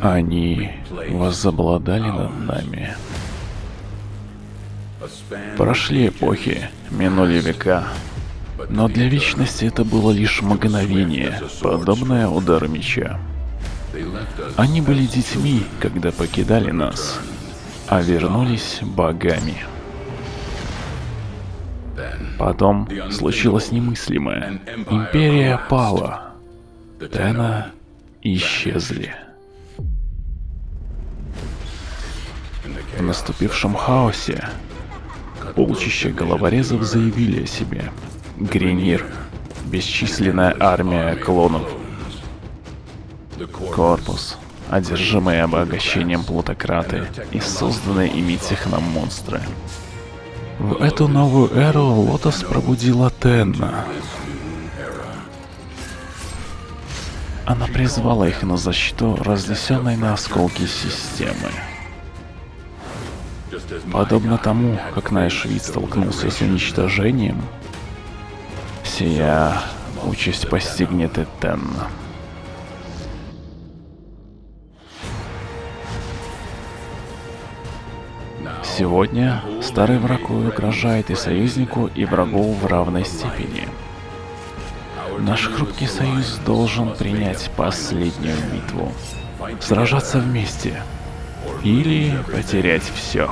Они возобладали над нами. Прошли эпохи, минули века. Но для вечности это было лишь мгновение, подобное удару меча. Они были детьми, когда покидали нас, а вернулись богами. Потом случилось немыслимое. Империя пала. Тена исчезли. В наступившем хаосе полчища головорезов заявили о себе. Гренир, бесчисленная армия клонов, корпус, одержимые обогащением плутократы и созданные ими техномонстры. В эту новую эру Лотос пробудила Тенна. Она призвала их на защиту разнесенной на осколки системы. Подобно тому, как наш вид столкнулся с уничтожением, сия участь постигнет и Тенна. Сегодня старый враг угрожает и союзнику, и врагу в равной степени. Наш хрупкий союз должен принять последнюю битву. Сражаться вместе. Или потерять все.